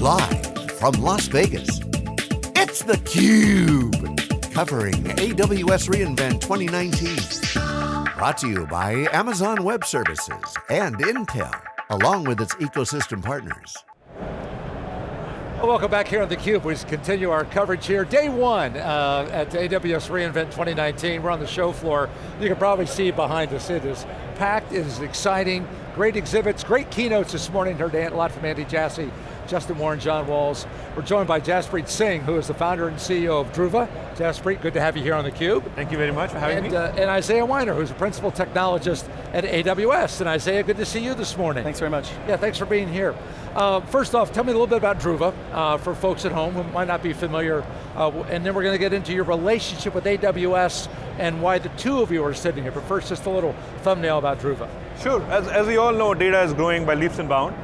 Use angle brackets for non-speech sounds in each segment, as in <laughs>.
Live from Las Vegas, it's theCUBE. Covering AWS reInvent 2019. Brought to you by Amazon Web Services and Intel, along with its ecosystem partners. Welcome back here on theCUBE. We continue our coverage here. Day one uh, at AWS reInvent 2019. We're on the show floor. You can probably see behind us, it is packed, it is exciting, great exhibits, great keynotes this morning. Heard a lot from Andy Jassy, Justin Warren, John Walls. We're joined by Jaspreet Singh, who is the founder and CEO of Druva. Jaspreet, good to have you here on theCUBE. Thank you very much for having and, me. Uh, and Isaiah Weiner, who's a principal technologist at AWS. And Isaiah, good to see you this morning. Thanks very much. Yeah, thanks for being here. Uh, first off, tell me a little bit about Druva, uh, for folks at home who might not be familiar, uh, and then we're going to get into your relationship with AWS and why the two of you are sitting here. But first, just a little thumbnail about Druva. Sure, as, as we all know, data is growing by leaps and bounds,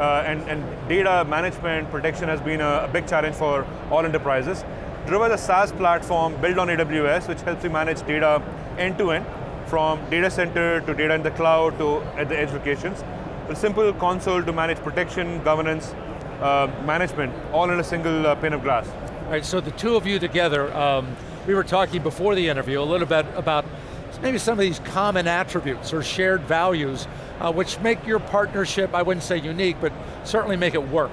uh, and, and data management, protection has been a, a big challenge for all enterprises. Druva is a SaaS platform built on AWS, which helps you manage data end to end, from data center to data in the cloud to at the edge locations. A simple console to manage protection, governance, uh, management, all in a single uh, pane of glass. All right, so the two of you together, um, we were talking before the interview a little bit about maybe some of these common attributes or shared values uh, which make your partnership, I wouldn't say unique, but certainly make it work.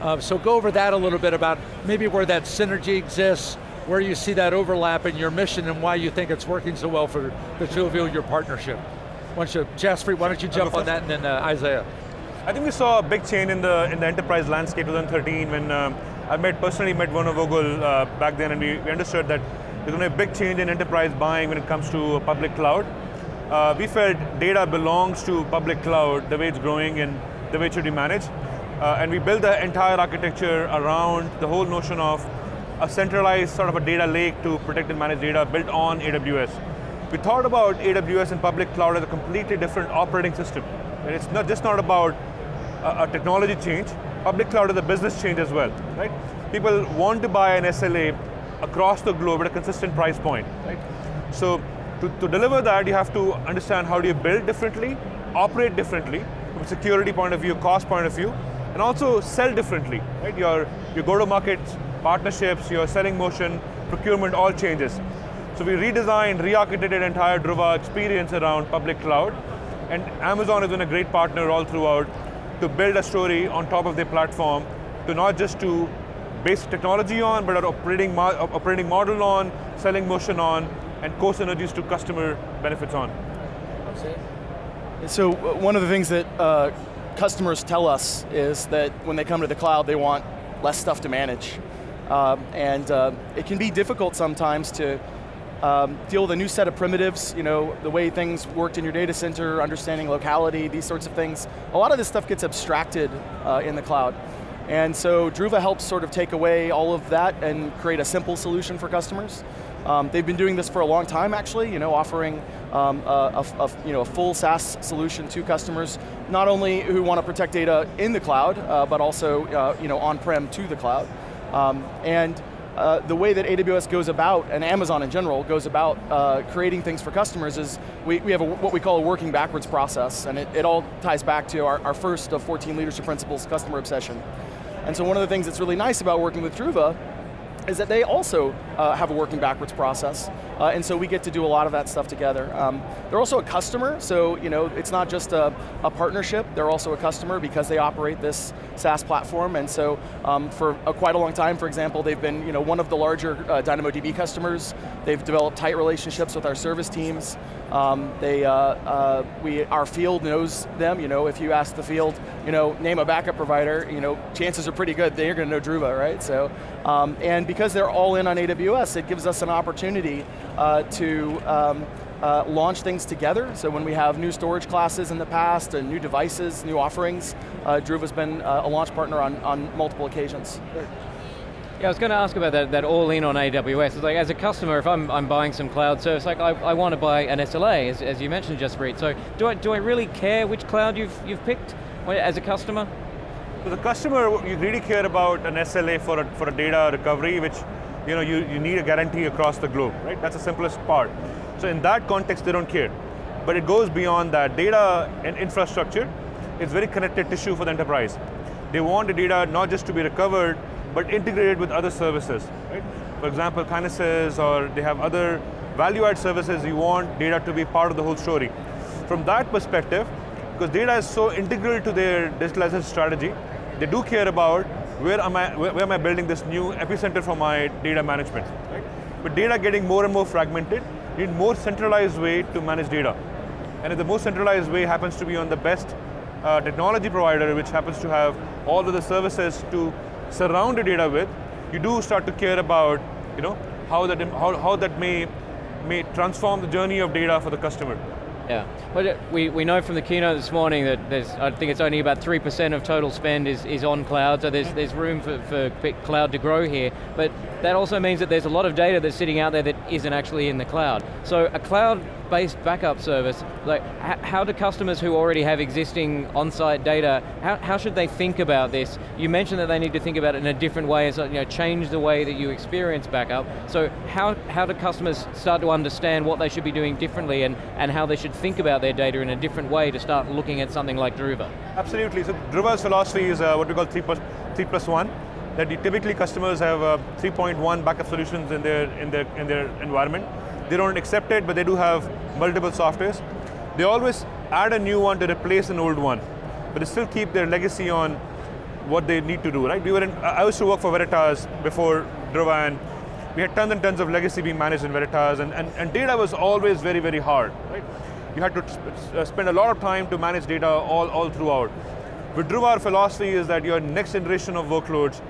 Uh, so go over that a little bit about maybe where that synergy exists, where you see that overlap in your mission and why you think it's working so well for the two of you, your partnership. Why don't you, Jaspreet, why don't you jump on that and then uh, Isaiah. I think we saw a big change in the in the enterprise landscape 2013 when um, I met personally met Werner Vogel uh, back then and we, we understood that there's going to be a big change in enterprise buying when it comes to public cloud. Uh, we felt data belongs to public cloud, the way it's growing and the way it should be managed. Uh, and we built the entire architecture around the whole notion of a centralized sort of a data lake to protect and manage data built on AWS. We thought about AWS and public cloud as a completely different operating system. And it's not just not about a, a technology change, public cloud is a business change as well, right? People want to buy an SLA across the globe at a consistent price point, right? So to, to deliver that, you have to understand how do you build differently, operate differently, from a security point of view, cost point of view, and also sell differently, right? Your, your go-to-market partnerships, your selling motion, procurement, all changes. So we redesigned, re-architected entire Druva experience around public cloud, and Amazon has been a great partner all throughout to build a story on top of their platform, to not just to base technology on, but our operating, operating model on, selling motion on, and core synergies to customer benefits on. So one of the things that uh, customers tell us is that when they come to the cloud, they want less stuff to manage. Um, and uh, it can be difficult sometimes to um, deal with a new set of primitives, you know, the way things worked in your data center, understanding locality, these sorts of things. A lot of this stuff gets abstracted uh, in the cloud. And so Druva helps sort of take away all of that and create a simple solution for customers. Um, they've been doing this for a long time actually, you know, offering um, a, a, you know, a full SaaS solution to customers, not only who want to protect data in the cloud, uh, but also uh, you know, on-prem to the cloud. Um, and uh, the way that AWS goes about, and Amazon in general, goes about uh, creating things for customers is we, we have a, what we call a working backwards process, and it, it all ties back to our, our first of 14 leadership principles, customer obsession. And so one of the things that's really nice about working with Druva is that they also uh, have a working backwards process, uh, and so we get to do a lot of that stuff together. Um, they're also a customer, so you know it's not just a, a, partnership, they're also a customer because they operate this SaaS platform, and so um, for a, quite a long time, for example, they've been you know, one of the larger uh, DynamoDB customers, they've developed tight relationships with our service teams, um, they, uh, uh, we, our field knows them, you know, if you ask the field, you know, name a backup provider, you know, chances are pretty good they're going to know Druva, right? So, um, and because they're all in on AWS, it gives us an opportunity uh, to um, uh, launch things together. So when we have new storage classes in the past, and new devices, new offerings, uh, Druva's been uh, a launch partner on, on multiple occasions. Yeah, I was going to ask about that, that all in on AWS. It's like, as a customer, if I'm, I'm buying some cloud service, like I, I want to buy an SLA, as, as you mentioned, Jaspreet. So do I, do I really care which cloud you've, you've picked as a customer? For the customer, you really care about an SLA for a, for a data recovery, which you, know, you, you need a guarantee across the globe, right? That's the simplest part. So in that context, they don't care. But it goes beyond that. Data and infrastructure is very connected tissue for the enterprise. they want the data not just to be recovered, but integrated with other services. Right? For example, Kinesis, or they have other value-add services, you want data to be part of the whole story. From that perspective, because data is so integral to their digitalization strategy, they do care about where am I, where, am I building this new epicenter for my data management. Right? But data getting more and more fragmented, need more centralized way to manage data. And if the most centralized way happens to be on the best uh, technology provider, which happens to have all of the services to surround data with, you do start to care about you know, how, that, how, how that may, may transform the journey of data for the customer. Yeah, well, we, we know from the keynote this morning that there's, I think it's only about 3% of total spend is, is on cloud, so there's, there's room for, for cloud to grow here, but that also means that there's a lot of data that's sitting out there that isn't actually in the cloud. So a cloud-based backup service, like how do customers who already have existing on-site data, how, how should they think about this? You mentioned that they need to think about it in a different way, so, you know, change the way that you experience backup. So how, how do customers start to understand what they should be doing differently and, and how they should think about their data in a different way to start looking at something like Druva? Absolutely, so Druva's philosophy is uh, what we call 3 plus, three plus 1 that typically customers have uh, 3.1 backup solutions in their, in, their, in their environment. They don't accept it, but they do have multiple softwares. They always add a new one to replace an old one, but they still keep their legacy on what they need to do, right? We were in, I used to work for Veritas before Druva, and we had tons and tons of legacy being managed in Veritas, and, and, and data was always very, very hard, right? You had to uh, spend a lot of time to manage data all, all throughout. With Druva, our philosophy is that your next generation of workloads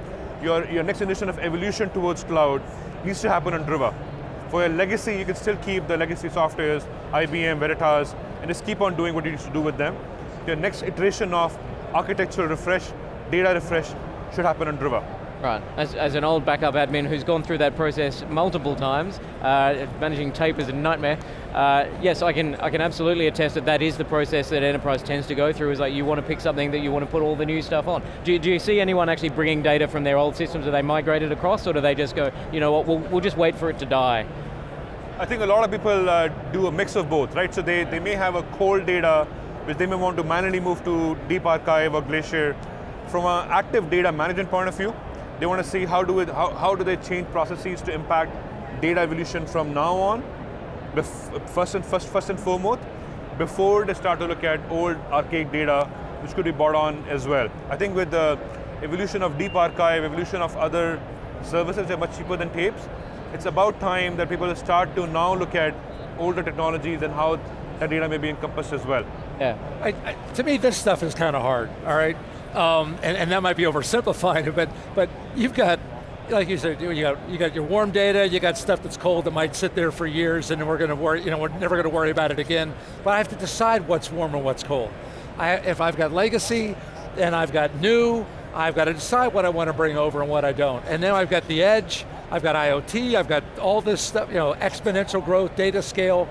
your, your next generation of evolution towards cloud needs to happen on Druva. For legacy, you can still keep the legacy softwares, IBM, Veritas, and just keep on doing what you need to do with them. Your next iteration of architectural refresh, data refresh, should happen on Druva. Right, as, as an old backup admin who's gone through that process multiple times, uh, managing tape is a nightmare. Uh, yes, I can, I can absolutely attest that that is the process that enterprise tends to go through, is like you want to pick something that you want to put all the new stuff on. Do, do you see anyone actually bringing data from their old systems, are they migrated across, or do they just go, you know what, we'll, we'll just wait for it to die? I think a lot of people uh, do a mix of both, right? So they, they may have a cold data, which they may want to manually move to Deep Archive or Glacier. From an active data management point of view, they want to see how do, it, how, how do they change processes to impact data evolution from now on, first and, first, first and foremost, before they start to look at old archaic data, which could be bought on as well. I think with the evolution of deep archive, evolution of other services that are much cheaper than tapes, it's about time that people start to now look at older technologies and how that data may be encompassed as well. Yeah. I, I, to me, this stuff is kind of hard, all right? Um, and, and that might be oversimplifying it, but, but you've got like you said, you got you got your warm data, you got stuff that's cold that might sit there for years, and we're going to worry, you know, we're never going to worry about it again. But I have to decide what's warm and what's cold. I, if I've got legacy and I've got new, I've got to decide what I want to bring over and what I don't. And then I've got the edge, I've got IoT, I've got all this stuff, you know, exponential growth, data scale.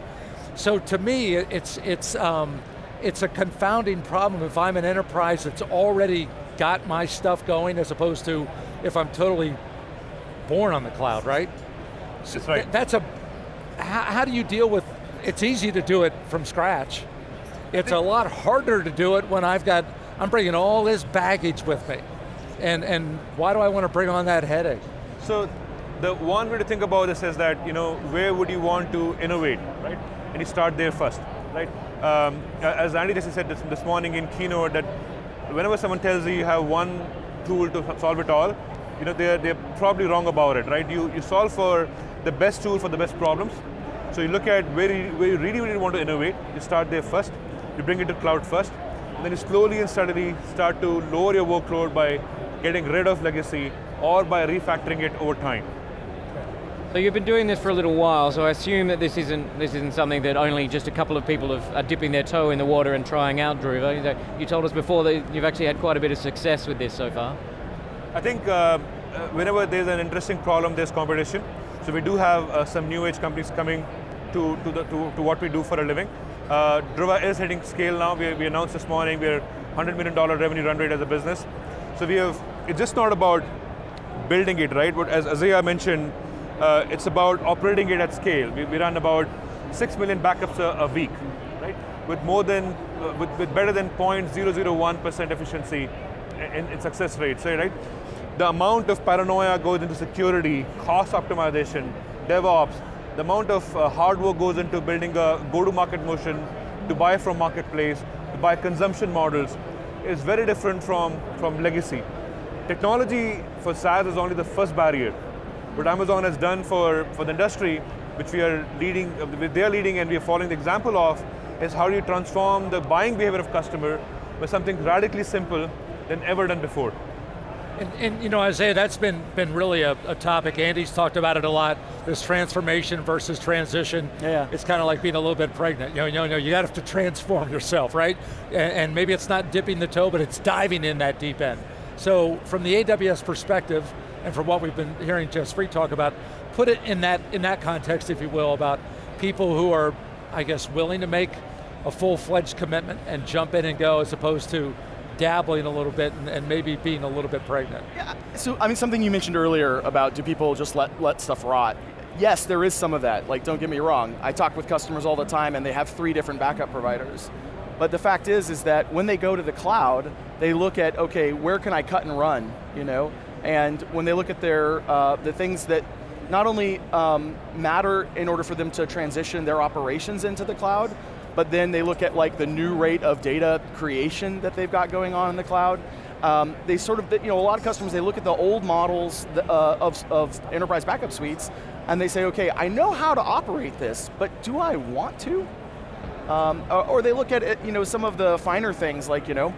So to me, it's it's. Um, it's a confounding problem if I'm an enterprise that's already got my stuff going as opposed to if I'm totally born on the cloud, right? That's right. that's a, how, how do you deal with, it's easy to do it from scratch. It's a lot harder to do it when I've got, I'm bringing all this baggage with me. And, and why do I want to bring on that headache? So the one way to think about this is that, you know, where would you want to innovate, right? And you start there first, right? um, as Andy just said this, this morning in keynote, that whenever someone tells you you have one tool to solve it all, you know, they're, they're probably wrong about it, right? You, you solve for the best tool for the best problems. So you look at where you, where you really, really want to innovate, you start there first, you bring it to cloud first, and then you slowly and steadily start to lower your workload by getting rid of legacy or by refactoring it over time. So you've been doing this for a little while, so I assume that this isn't this isn't something that only just a couple of people have, are dipping their toe in the water and trying out Druva. You told us before that you've actually had quite a bit of success with this so far. I think uh, uh, whenever there's an interesting problem, there's competition. So we do have uh, some new age companies coming to, to, the, to, to what we do for a living. Uh, Druva is hitting scale now. We, we announced this morning we're $100 million revenue run rate as a business. So we have, it's just not about building it, right? But as Isaiah mentioned, uh, it's about operating it at scale. We, we run about 6 million backups a, a week, right? With more than, uh, with, with better than 0.001% efficiency in, in success rates, right? The amount of paranoia goes into security, cost optimization, DevOps, the amount of uh, hard work goes into building a go-to-market motion, to buy from marketplace, to buy consumption models, is very different from, from legacy. Technology for SaaS is only the first barrier. What Amazon has done for, for the industry, which we are leading, uh, they are leading and we are following the example of, is how do you transform the buying behavior of customer with something radically simple than ever done before. And, and, you know, Isaiah, that's been, been really a, a, topic. Andy's talked about it a lot, this transformation versus transition. Yeah. It's kind of like being a little bit pregnant. You know, you, know, you got to transform yourself, right? And, and, maybe it's not dipping the toe, but it's diving in that deep end. So from the AWS perspective, and from what we've been hearing Jaspreet talk about, put it in that, in that context, if you will, about people who are, I guess, willing to make a full-fledged commitment and jump in and go as opposed to dabbling a little bit and, and, maybe being a little bit pregnant. Yeah, so I mean something you mentioned earlier about do people just let, let stuff rot? Yes, there is some of that, like don't get me wrong. I talk with customers all the time and they have three different backup providers. But the fact is, is that when they go to the cloud, they look at, okay, where can I cut and run, you know? And when they look at their, uh, the things that not only um, matter in order for them to transition their operations into the cloud, but then they look at like the new rate of data creation that they've got going on in the cloud. Um, they sort of, you know, a lot of customers, they look at the old models uh, of, of enterprise backup suites, and they say, okay, I know how to operate this, but do I want to? Um, or, they look at it, you know, some of the finer things like, you know,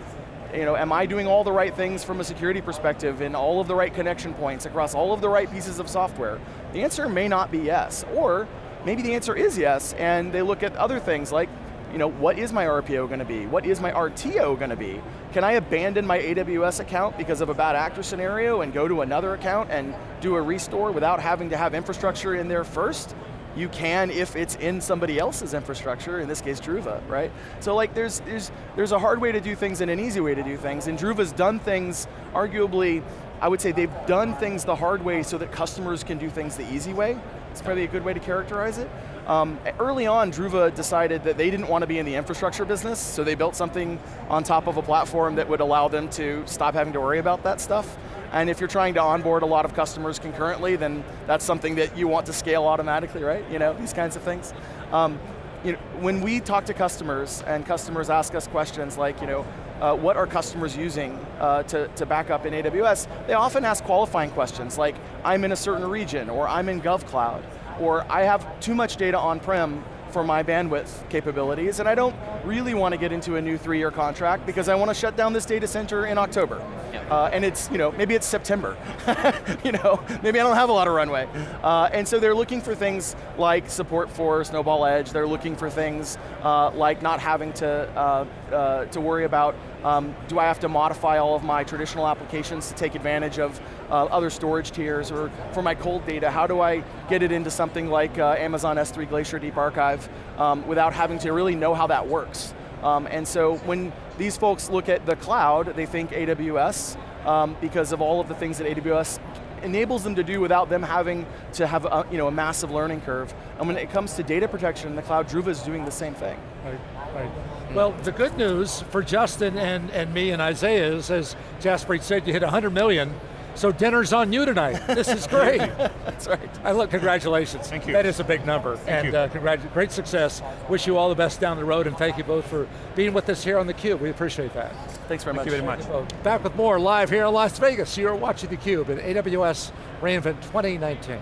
you know, am I doing all the right things from a security perspective in all of the right connection points across all of the right pieces of software? The answer may not be yes, or maybe the answer is yes, and they look at other things like, you know, what is my RPO going to be? What is my RTO going to be? Can I abandon my AWS account because of a bad actor scenario and go to another account and do a restore without having to have infrastructure in there first? You can if it's in somebody else's infrastructure, in this case Druva, right? So like there's, there's, there's a hard way to do things and an easy way to do things, and Druva's done things arguably, I would say they've done things the hard way so that customers can do things the easy way. It's probably a good way to characterize it. Um, early on, Druva decided that they didn't want to be in the infrastructure business, so they built something on top of a platform that would allow them to stop having to worry about that stuff. And if you're trying to onboard a lot of customers concurrently, then that's something that you want to scale automatically, right? You know, these kinds of things. Um, you know, when we talk to customers and customers ask us questions like, you know, uh, what are customers using uh, to, to back up in AWS, they often ask qualifying questions like, I'm in a certain region, or I'm in GovCloud or I have too much data on-prem for my bandwidth capabilities, and I don't really want to get into a new three-year contract because I want to shut down this data center in October. Uh, and it's, you know, maybe it's September. <laughs> you know, maybe I don't have a lot of runway. Uh, and so they're looking for things like support for Snowball Edge, they're looking for things uh, like not having to, uh, uh, to worry about um, do I have to modify all of my traditional applications to take advantage of uh, other storage tiers, or for my cold data, how do I get it into something like uh, Amazon S3 Glacier Deep Archive um, without having to really know how that works? Um, and so when these folks look at the cloud, they think AWS, um, because of all of the things that AWS enables them to do without them having to have a, you know, a massive learning curve. And when it comes to data protection in the cloud, Druva is doing the same thing. Right, right. Well, the good news for Justin and, and me and Isaiah is, as Jaspreet said, you hit 100 million, so dinner's on you tonight. This is great. <laughs> That's right. I look, congratulations. Thank you. That is a big number. Thank and uh, great success. Wish you all the best down the road and thank you both for being with us here on theCUBE. We appreciate that. Thanks very thank much. you very much. Back with more live here in Las Vegas. You're watching theCUBE at AWS reInvent 2019.